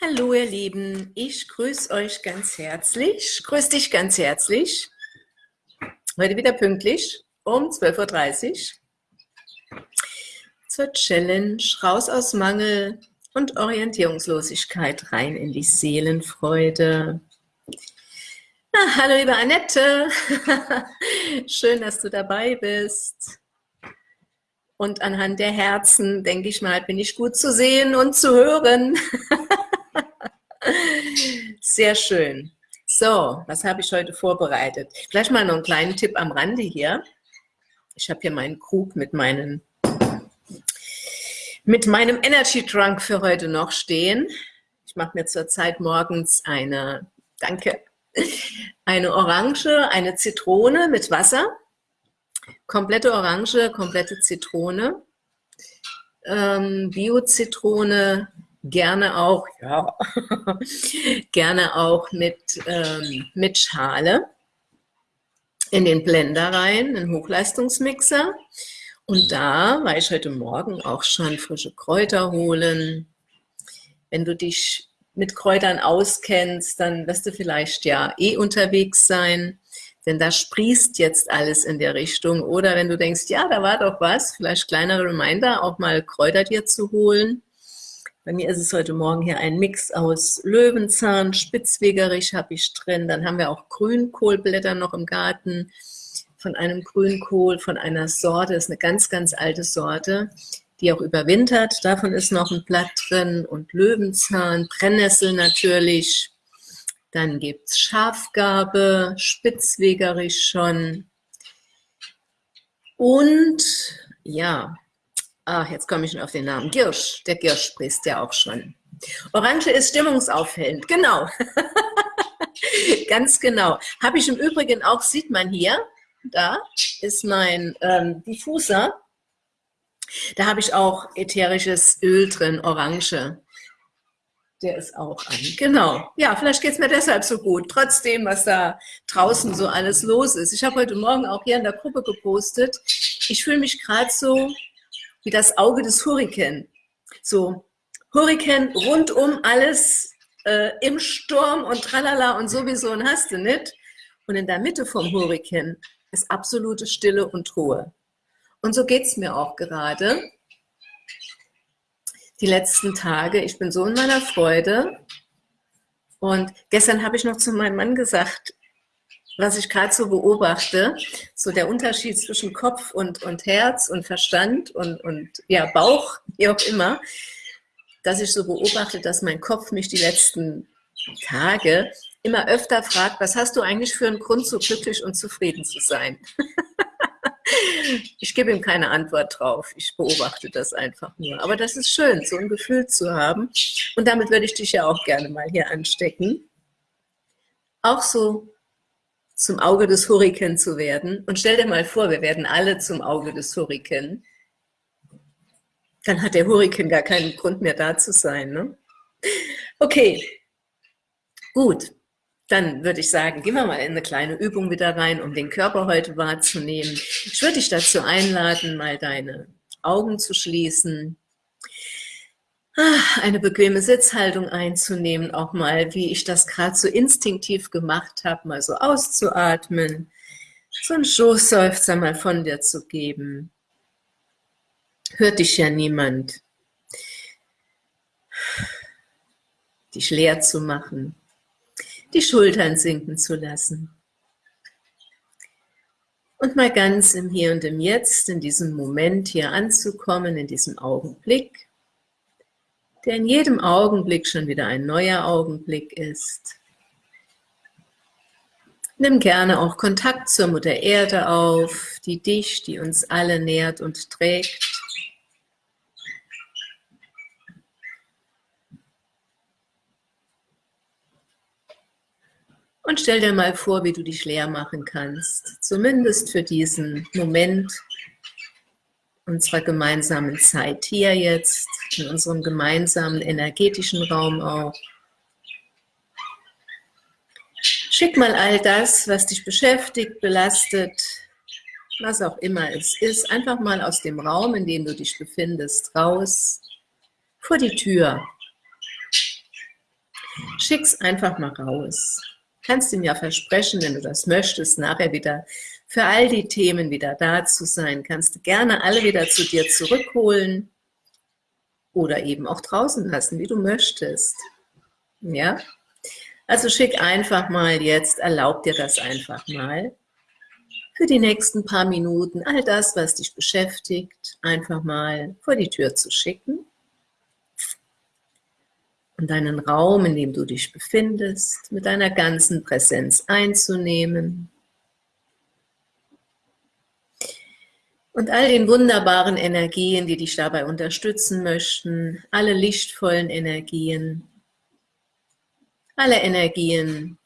Hallo ihr Lieben, ich grüße euch ganz herzlich, grüße dich ganz herzlich. Heute wieder pünktlich um 12.30 Uhr zur Challenge Raus aus Mangel und Orientierungslosigkeit rein in die Seelenfreude. Ah, hallo liebe Annette, schön, dass du dabei bist. Und anhand der Herzen, denke ich mal, bin ich gut zu sehen und zu hören. Sehr schön. So, was habe ich heute vorbereitet? Vielleicht mal noch einen kleinen Tipp am Rande hier. Ich habe hier meinen Krug mit meinen mit meinem Energy Drunk für heute noch stehen. Ich mache mir zurzeit morgens eine, danke, eine Orange, eine Zitrone mit Wasser, komplette Orange, komplette Zitrone, ähm, Bio-Zitrone, gerne auch, ja, gerne auch mit, ähm, mit Schale in den Blender rein, einen Hochleistungsmixer. Und da war ich heute Morgen auch schon frische Kräuter holen. Wenn du dich mit Kräutern auskennst, dann wirst du vielleicht ja eh unterwegs sein, denn da sprießt jetzt alles in der Richtung. Oder wenn du denkst, ja, da war doch was, vielleicht kleiner Reminder, auch mal Kräuter dir zu holen. Bei mir ist es heute Morgen hier ein Mix aus Löwenzahn, Spitzwegerich habe ich drin, dann haben wir auch Grünkohlblätter noch im Garten. Von einem Grünkohl, von einer Sorte, das ist eine ganz, ganz alte Sorte, die auch überwintert, davon ist noch ein Blatt drin und Löwenzahn, Brennnessel natürlich, dann gibt es Schafgarbe, Spitzwegerich schon. Und ja, Ach, jetzt komme ich schon auf den Namen. Girsch. Der Girsch sprichst ja auch schon. Orange ist stimmungsaufhellend. Genau. Ganz genau. Habe ich im Übrigen auch, sieht man hier, da ist mein ähm, Diffuser. Da habe ich auch ätherisches Öl drin, Orange. Der ist auch an. Genau. Ja, vielleicht geht es mir deshalb so gut, trotzdem, was da draußen so alles los ist. Ich habe heute Morgen auch hier in der Gruppe gepostet. Ich fühle mich gerade so wie das Auge des Hurrikan. So, Hurrikan rundum alles äh, im Sturm und tralala und sowieso und hast du nicht. Und in der Mitte vom Hurrikan ist absolute Stille und Ruhe. Und so geht es mir auch gerade. Die letzten Tage, ich bin so in meiner Freude. Und gestern habe ich noch zu meinem Mann gesagt, was ich gerade so beobachte, so der Unterschied zwischen Kopf und, und Herz und Verstand und, und ja, Bauch, wie auch immer, dass ich so beobachte, dass mein Kopf mich die letzten Tage immer öfter fragt, was hast du eigentlich für einen Grund, so glücklich und zufrieden zu sein? ich gebe ihm keine Antwort drauf, ich beobachte das einfach nur. Aber das ist schön, so ein Gefühl zu haben. Und damit würde ich dich ja auch gerne mal hier anstecken. Auch so zum Auge des Hurrikan zu werden. Und stell dir mal vor, wir werden alle zum Auge des Hurrikan. Dann hat der Hurrikan gar keinen Grund mehr da zu sein. Ne? Okay, gut. Dann würde ich sagen, gehen wir mal in eine kleine Übung wieder rein, um den Körper heute wahrzunehmen. Ich würde dich dazu einladen, mal deine Augen zu schließen eine bequeme Sitzhaltung einzunehmen, auch mal, wie ich das gerade so instinktiv gemacht habe, mal so auszuatmen, so einen Schoßseufzer mal von dir zu geben. Hört dich ja niemand. Dich leer zu machen, die Schultern sinken zu lassen. Und mal ganz im Hier und im Jetzt, in diesem Moment hier anzukommen, in diesem Augenblick der in jedem Augenblick schon wieder ein neuer Augenblick ist. Nimm gerne auch Kontakt zur Mutter Erde auf, die dich, die uns alle nährt und trägt. Und stell dir mal vor, wie du dich leer machen kannst, zumindest für diesen Moment, unserer gemeinsamen Zeit hier jetzt, in unserem gemeinsamen energetischen Raum auch. Schick mal all das, was dich beschäftigt, belastet, was auch immer es ist, einfach mal aus dem Raum, in dem du dich befindest, raus, vor die Tür. Schick's einfach mal raus. Kannst ihm ja versprechen, wenn du das möchtest, nachher wieder für all die Themen wieder da zu sein. Kannst du gerne alle wieder zu dir zurückholen oder eben auch draußen lassen, wie du möchtest. Ja? Also schick einfach mal jetzt, erlaub dir das einfach mal für die nächsten paar Minuten all das, was dich beschäftigt, einfach mal vor die Tür zu schicken und deinen Raum, in dem du dich befindest, mit deiner ganzen Präsenz einzunehmen und all den wunderbaren Energien, die dich dabei unterstützen möchten, alle lichtvollen Energien, alle Energien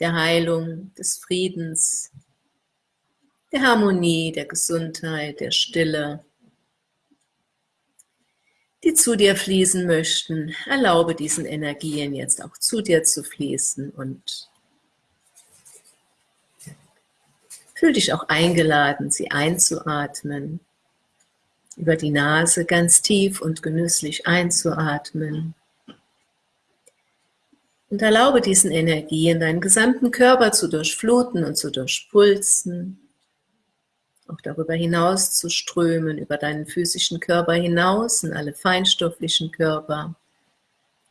der Heilung, des Friedens, der Harmonie, der Gesundheit, der Stille, die zu dir fließen möchten. Erlaube diesen Energien jetzt auch zu dir zu fließen und fühl dich auch eingeladen, sie einzuatmen, über die Nase ganz tief und genüsslich einzuatmen. Und erlaube diesen Energien deinen gesamten Körper zu durchfluten und zu durchpulsen. Auch darüber hinaus zu strömen, über deinen physischen Körper hinaus, in alle feinstofflichen Körper,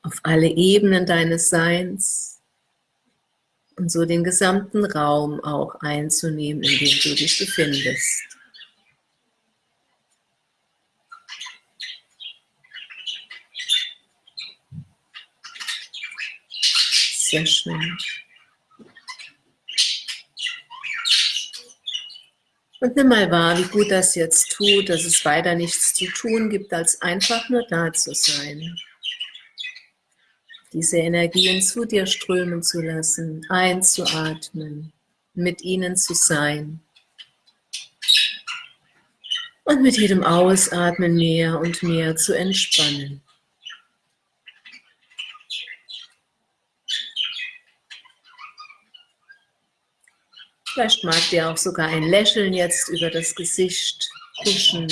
auf alle Ebenen deines Seins und so den gesamten Raum auch einzunehmen, in dem du dich befindest. Sehr schön. Und nimm mal wahr, wie gut das jetzt tut, dass es weiter nichts zu tun gibt, als einfach nur da zu sein. Diese Energien zu dir strömen zu lassen, einzuatmen, mit ihnen zu sein. Und mit jedem Ausatmen mehr und mehr zu entspannen. Vielleicht mag dir auch sogar ein Lächeln jetzt über das Gesicht huschen.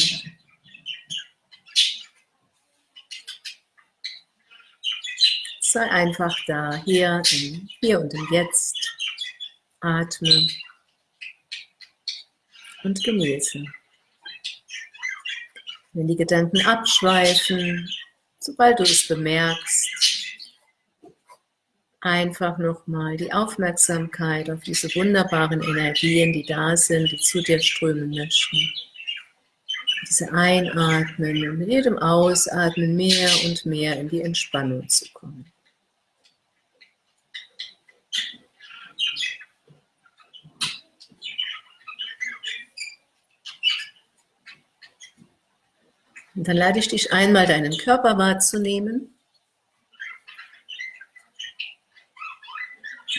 Sei einfach da, hier, im, hier und im Jetzt. Atme und genieße. Wenn die Gedanken abschweifen, sobald du es bemerkst, einfach nochmal die Aufmerksamkeit auf diese wunderbaren Energien, die da sind, die zu dir strömen möchten. Diese Einatmen und mit jedem Ausatmen mehr und mehr in die Entspannung zu kommen. Und dann lade ich dich einmal, deinen Körper wahrzunehmen.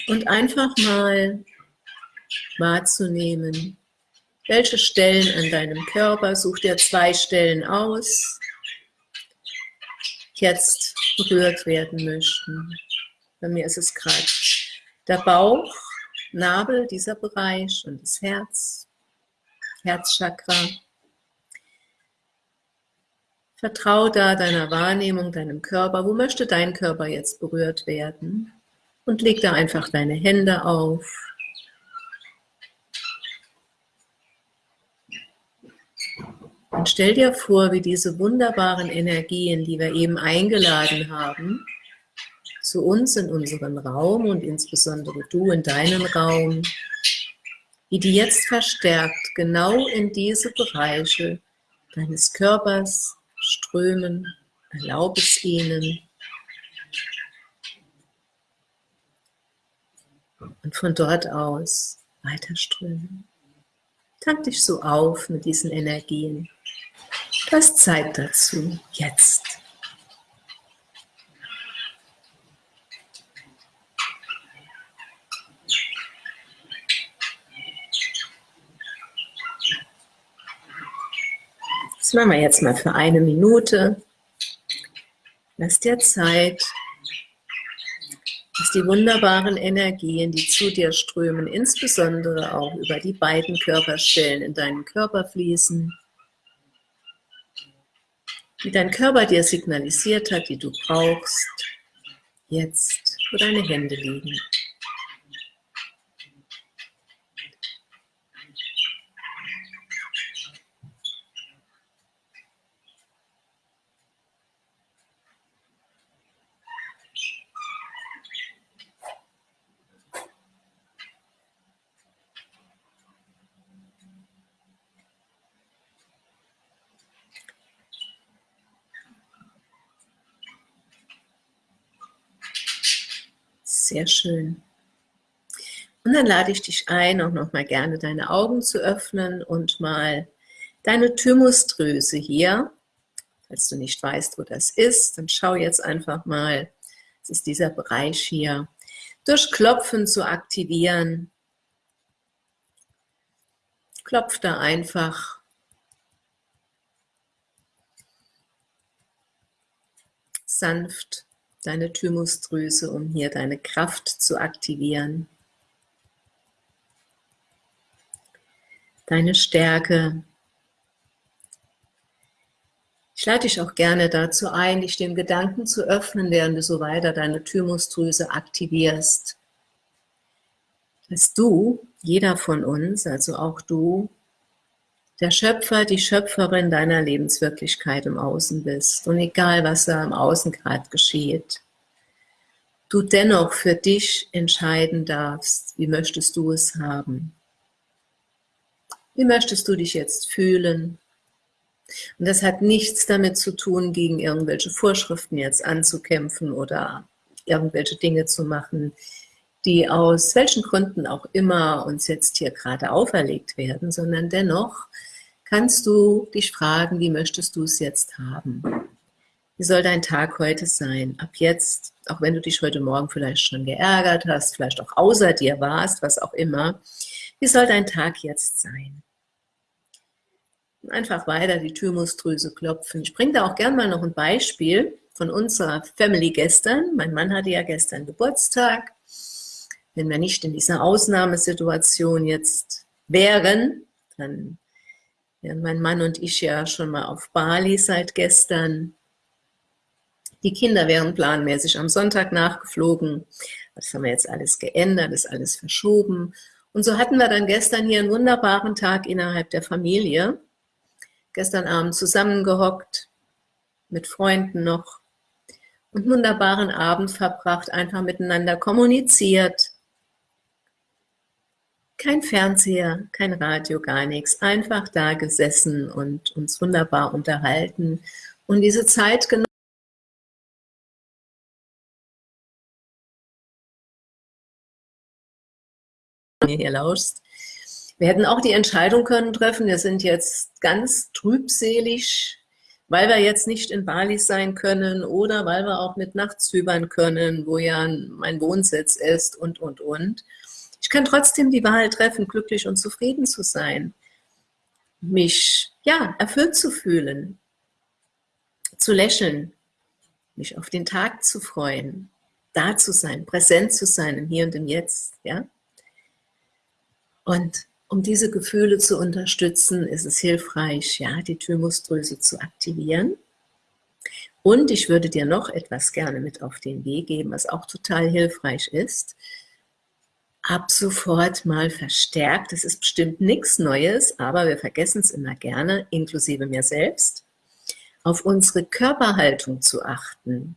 und einfach mal wahrzunehmen, welche Stellen an deinem Körper, such dir zwei Stellen aus, jetzt berührt werden möchten. Bei mir ist es gerade der Bauch, Nabel, dieser Bereich und das Herz, Herzchakra. Vertrau da deiner Wahrnehmung, deinem Körper. Wo möchte dein Körper jetzt berührt werden? und leg da einfach deine Hände auf. Und stell dir vor, wie diese wunderbaren Energien, die wir eben eingeladen haben, zu uns in unseren Raum und insbesondere du in deinen Raum, wie die jetzt verstärkt genau in diese Bereiche deines Körpers strömen. Erlaub es ihnen, und von dort aus weiter strömen. Tank dich so auf mit diesen Energien. Du hast Zeit dazu, jetzt. Das machen wir jetzt mal für eine Minute. Lass dir Zeit, dass die wunderbaren Energien, die zu dir strömen, insbesondere auch über die beiden Körperstellen in deinen Körper fließen, die dein Körper dir signalisiert hat, die du brauchst, Jetzt, wo deine Hände liegen. Sehr schön. Und dann lade ich dich ein, auch noch mal gerne deine Augen zu öffnen und mal deine Thymusdrüse hier, falls du nicht weißt, wo das ist, dann schau jetzt einfach mal, es ist dieser Bereich hier, durch Klopfen zu aktivieren. Klopf da einfach. Sanft deine Thymusdrüse, um hier deine Kraft zu aktivieren. Deine Stärke. Ich lade dich auch gerne dazu ein, dich dem Gedanken zu öffnen, während du so weiter deine Thymusdrüse aktivierst. Dass du, jeder von uns, also auch du, der Schöpfer, die Schöpferin deiner Lebenswirklichkeit im Außen bist. Und egal, was da im Außen gerade geschieht, du dennoch für dich entscheiden darfst, wie möchtest du es haben. Wie möchtest du dich jetzt fühlen? Und das hat nichts damit zu tun, gegen irgendwelche Vorschriften jetzt anzukämpfen oder irgendwelche Dinge zu machen, die aus welchen Gründen auch immer uns jetzt hier gerade auferlegt werden, sondern dennoch kannst du dich fragen, wie möchtest du es jetzt haben? Wie soll dein Tag heute sein? Ab jetzt, auch wenn du dich heute Morgen vielleicht schon geärgert hast, vielleicht auch außer dir warst, was auch immer, wie soll dein Tag jetzt sein? Einfach weiter die Thymusdrüse klopfen. Ich bringe da auch gern mal noch ein Beispiel von unserer Family gestern. Mein Mann hatte ja gestern Geburtstag. Wenn wir nicht in dieser Ausnahmesituation jetzt wären, dann ja, mein Mann und ich ja schon mal auf Bali seit gestern. Die Kinder wären planmäßig am Sonntag nachgeflogen. Das haben wir jetzt alles geändert, ist alles verschoben. Und so hatten wir dann gestern hier einen wunderbaren Tag innerhalb der Familie. Gestern Abend zusammengehockt, mit Freunden noch und einen wunderbaren Abend verbracht, einfach miteinander kommuniziert, kein Fernseher, kein Radio, gar nichts. Einfach da gesessen und uns wunderbar unterhalten und diese Zeit genommen. hier lauschst. Wir hätten auch die Entscheidung können treffen, wir sind jetzt ganz trübselig, weil wir jetzt nicht in Bali sein können oder weil wir auch mit Nachtszübern können, wo ja mein Wohnsitz ist und, und, und. Ich kann trotzdem die Wahl treffen, glücklich und zufrieden zu sein, mich ja erfüllt zu fühlen, zu lächeln, mich auf den Tag zu freuen, da zu sein, präsent zu sein im Hier und im Jetzt, ja. Und um diese Gefühle zu unterstützen, ist es hilfreich, ja, die Thymusdrüse zu aktivieren. Und ich würde dir noch etwas gerne mit auf den Weg geben, was auch total hilfreich ist ab sofort mal verstärkt. Das ist bestimmt nichts Neues, aber wir vergessen es immer gerne, inklusive mir selbst, auf unsere Körperhaltung zu achten.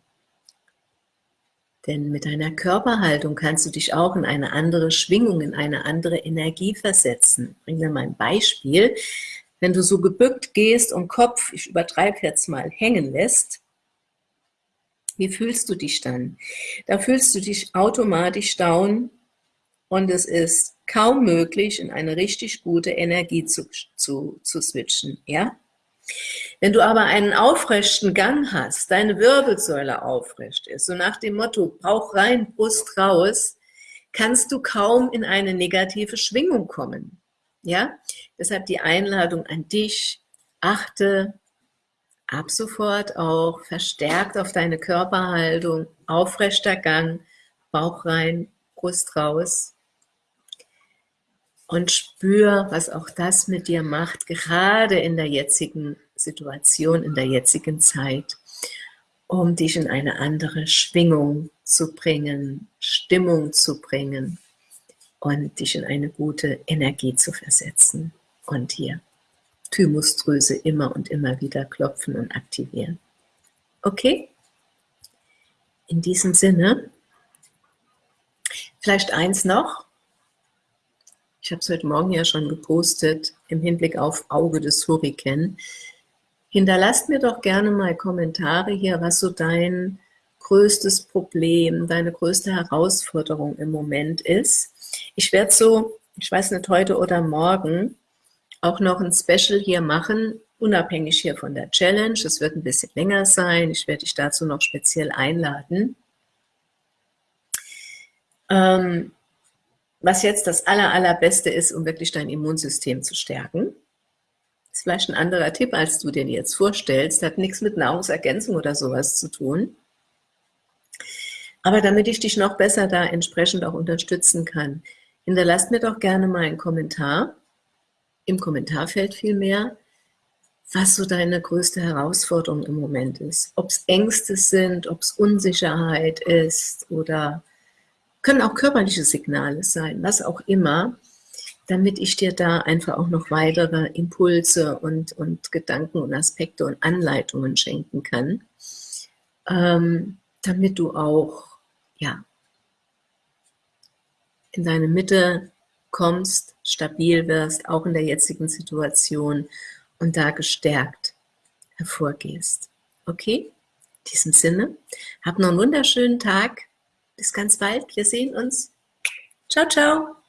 Denn mit deiner Körperhaltung kannst du dich auch in eine andere Schwingung, in eine andere Energie versetzen. Ich bringe dir mal ein Beispiel. Wenn du so gebückt gehst und Kopf, ich übertreibe jetzt mal, hängen lässt, wie fühlst du dich dann? Da fühlst du dich automatisch down, und es ist kaum möglich, in eine richtig gute Energie zu, zu, zu switchen. Ja? Wenn du aber einen aufrechten Gang hast, deine Wirbelsäule aufrecht ist, so nach dem Motto, Bauch rein, Brust raus, kannst du kaum in eine negative Schwingung kommen. Ja? Deshalb die Einladung an dich, achte ab sofort auch verstärkt auf deine Körperhaltung, aufrechter Gang, Bauch rein, Brust raus und spür, was auch das mit dir macht, gerade in der jetzigen Situation, in der jetzigen Zeit. um dich in eine andere Schwingung zu bringen, Stimmung zu bringen und dich in eine gute Energie zu versetzen. Und hier Thymusdrüse immer und immer wieder klopfen und aktivieren. Okay? In diesem Sinne, vielleicht eins noch. Ich habe es heute Morgen ja schon gepostet, im Hinblick auf Auge des Hurrikan. Hinterlasst mir doch gerne mal Kommentare hier, was so dein größtes Problem, deine größte Herausforderung im Moment ist. Ich werde so, ich weiß nicht, heute oder morgen auch noch ein Special hier machen, unabhängig hier von der Challenge. Es wird ein bisschen länger sein. Ich werde dich dazu noch speziell einladen. Ähm, was jetzt das aller, allerbeste ist, um wirklich dein Immunsystem zu stärken. Das ist vielleicht ein anderer Tipp, als du den jetzt vorstellst. Hat nichts mit Nahrungsergänzung oder sowas zu tun. Aber damit ich dich noch besser da entsprechend auch unterstützen kann, hinterlasst mir doch gerne mal einen Kommentar, im Kommentarfeld vielmehr, was so deine größte Herausforderung im Moment ist. Ob es Ängste sind, ob es Unsicherheit ist oder können auch körperliche Signale sein, was auch immer, damit ich dir da einfach auch noch weitere Impulse und, und Gedanken und Aspekte und Anleitungen schenken kann, ähm, damit du auch ja, in deine Mitte kommst, stabil wirst, auch in der jetzigen Situation und da gestärkt hervorgehst. Okay? In diesem Sinne, hab noch einen wunderschönen Tag. Bis ganz bald. Wir sehen uns. Ciao, ciao.